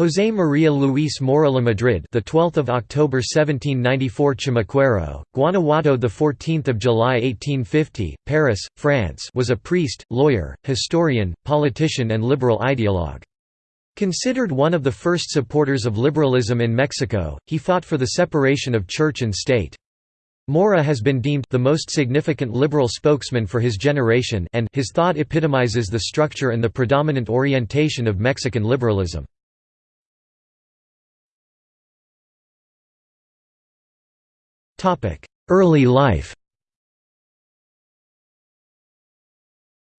José María Luis Mora La Madrid, the 12th of October 1794, Chamacuero, Guanajuato, the 14th of July 1850, Paris, France, was a priest, lawyer, historian, politician, and liberal ideologue. Considered one of the first supporters of liberalism in Mexico, he fought for the separation of church and state. Mora has been deemed the most significant liberal spokesman for his generation and his thought epitomizes the structure and the predominant orientation of Mexican liberalism. Early life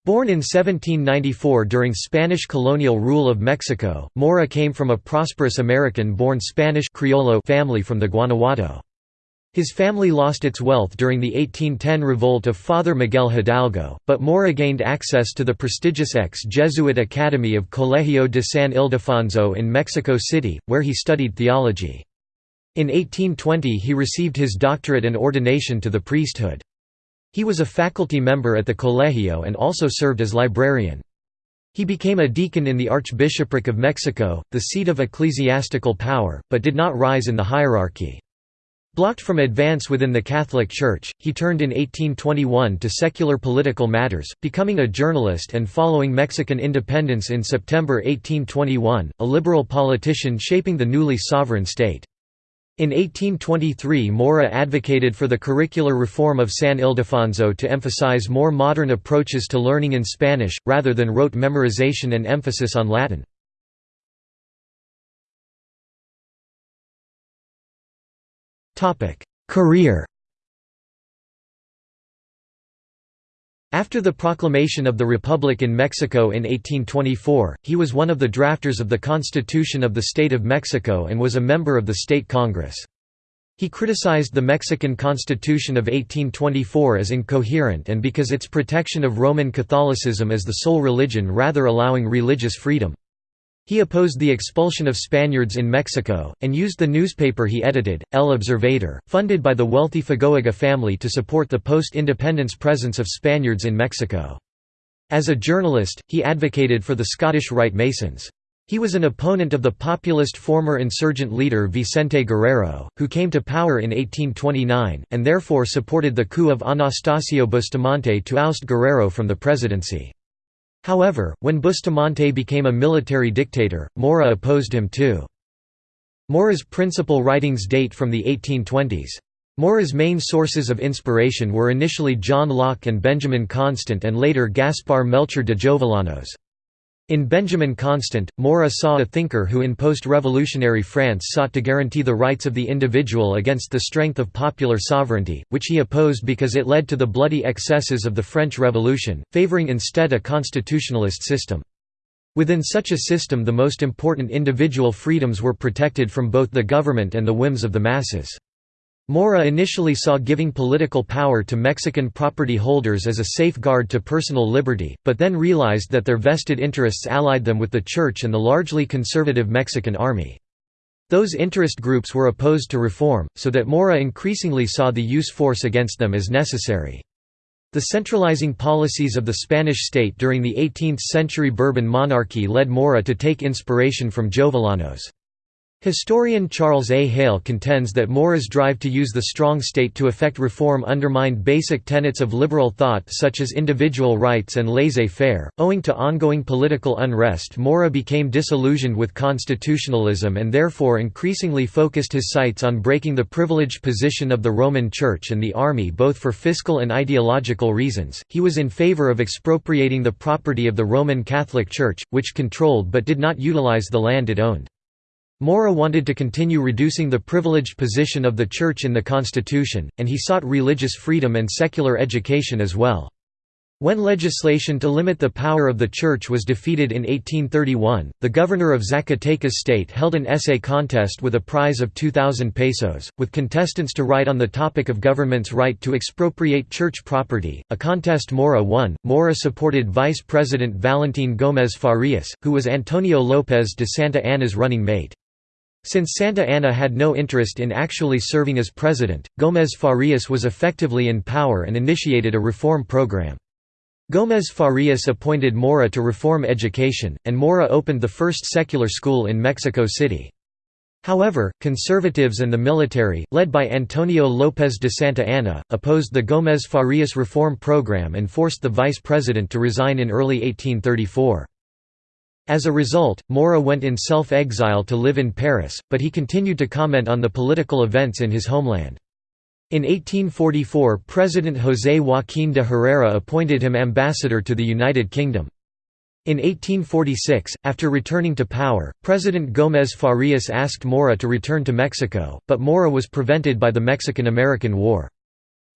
Born in 1794 during Spanish colonial rule of Mexico, Mora came from a prosperous American-born Spanish Criollo family from the Guanajuato. His family lost its wealth during the 1810 revolt of Father Miguel Hidalgo, but Mora gained access to the prestigious ex-Jesuit Academy of Colegio de San Ildefonso in Mexico City, where he studied theology. In 1820 he received his doctorate and ordination to the priesthood. He was a faculty member at the Colegio and also served as librarian. He became a deacon in the Archbishopric of Mexico, the seat of ecclesiastical power, but did not rise in the hierarchy. Blocked from advance within the Catholic Church, he turned in 1821 to secular political matters, becoming a journalist and following Mexican independence in September 1821, a liberal politician shaping the newly sovereign state. In 1823 Mora advocated for the curricular reform of San Ildefonso to emphasize more modern approaches to learning in Spanish, rather than rote memorization and emphasis on Latin. Career After the proclamation of the Republic in Mexico in 1824, he was one of the drafters of the Constitution of the State of Mexico and was a member of the State Congress. He criticized the Mexican Constitution of 1824 as incoherent and because its protection of Roman Catholicism as the sole religion rather allowing religious freedom. He opposed the expulsion of Spaniards in Mexico, and used the newspaper he edited, El Observador, funded by the wealthy Fagoaga family to support the post-independence presence of Spaniards in Mexico. As a journalist, he advocated for the Scottish Rite Masons. He was an opponent of the populist former insurgent leader Vicente Guerrero, who came to power in 1829, and therefore supported the coup of Anastasio Bustamante to oust Guerrero from the presidency. However, when Bustamante became a military dictator, Mora opposed him too. Mora's principal writings date from the 1820s. Mora's main sources of inspiration were initially John Locke and Benjamin Constant and later Gaspar Melchor de Jovellanos. In Benjamin Constant, Mora saw a thinker who in post-revolutionary France sought to guarantee the rights of the individual against the strength of popular sovereignty, which he opposed because it led to the bloody excesses of the French Revolution, favoring instead a constitutionalist system. Within such a system the most important individual freedoms were protected from both the government and the whims of the masses. Mora initially saw giving political power to Mexican property holders as a safeguard to personal liberty, but then realized that their vested interests allied them with the Church and the largely conservative Mexican army. Those interest groups were opposed to reform, so that Mora increasingly saw the use force against them as necessary. The centralizing policies of the Spanish state during the 18th-century Bourbon monarchy led Mora to take inspiration from Jovellanos. Historian Charles A. Hale contends that Mora's drive to use the strong state to effect reform undermined basic tenets of liberal thought such as individual rights and laissez-faire. Owing to ongoing political unrest Mora became disillusioned with constitutionalism and therefore increasingly focused his sights on breaking the privileged position of the Roman Church and the army both for fiscal and ideological reasons. He was in favor of expropriating the property of the Roman Catholic Church, which controlled but did not utilize the land it owned. Mora wanted to continue reducing the privileged position of the Church in the Constitution, and he sought religious freedom and secular education as well. When legislation to limit the power of the Church was defeated in 1831, the governor of Zacatecas state held an essay contest with a prize of 2,000 pesos, with contestants to write on the topic of government's right to expropriate church property, a contest Mora won. Mora supported Vice President Valentin Gómez Farías, who was Antonio López de Santa Anna's running mate. Since Santa Anna had no interest in actually serving as president, Gómez Farías was effectively in power and initiated a reform program. Gómez Farias appointed Mora to reform education, and Mora opened the first secular school in Mexico City. However, conservatives and the military, led by Antonio López de Santa Anna, opposed the Gómez Farias reform program and forced the vice president to resign in early 1834. As a result, Mora went in self-exile to live in Paris, but he continued to comment on the political events in his homeland. In 1844 President José Joaquín de Herrera appointed him ambassador to the United Kingdom. In 1846, after returning to power, President Gómez Farias asked Mora to return to Mexico, but Mora was prevented by the Mexican–American War.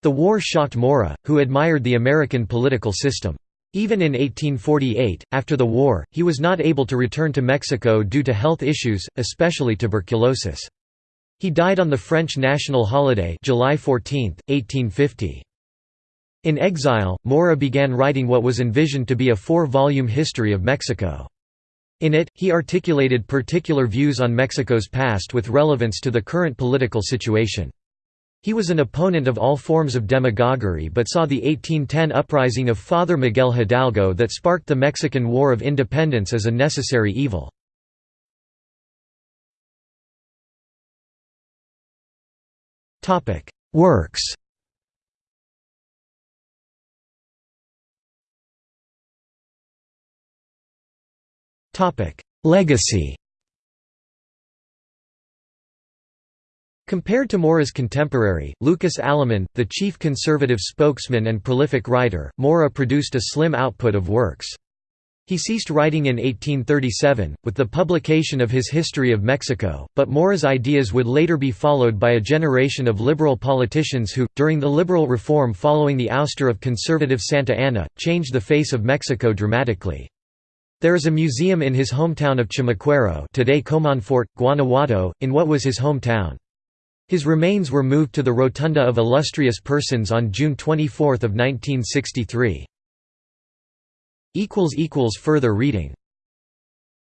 The war shocked Mora, who admired the American political system. Even in 1848, after the war, he was not able to return to Mexico due to health issues, especially tuberculosis. He died on the French national holiday July 14, 1850. In exile, Mora began writing what was envisioned to be a four-volume history of Mexico. In it, he articulated particular views on Mexico's past with relevance to the current political situation. He was an opponent of all forms of demagoguery but saw the 1810 uprising of Father Miguel Hidalgo that sparked the Mexican War of Independence as a necessary evil. Works Legacy Compared to Mora's contemporary, Lucas Alamán, the chief conservative spokesman and prolific writer, Mora produced a slim output of works. He ceased writing in 1837, with the publication of his History of Mexico, but Mora's ideas would later be followed by a generation of liberal politicians who, during the liberal reform following the ouster of conservative Santa Anna, changed the face of Mexico dramatically. There is a museum in his hometown of Chamacuero today Comonfort, Guanajuato, in what was his hometown. His remains were moved to the Rotunda of Illustrious Persons on June 24, 1963. Further reading